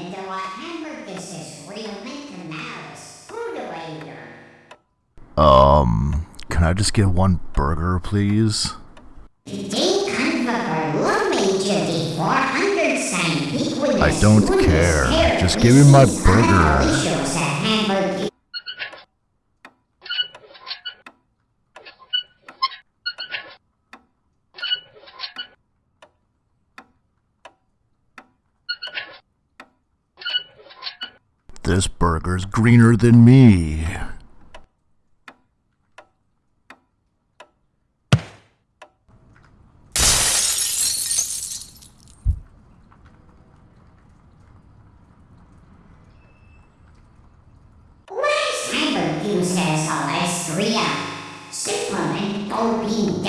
and though I hammered this as real mental malice, food Um, can I just get one burger, please? I don't care. Just give me my burger. This burger's greener than me. Cyber uses Alestria. Superman Tobin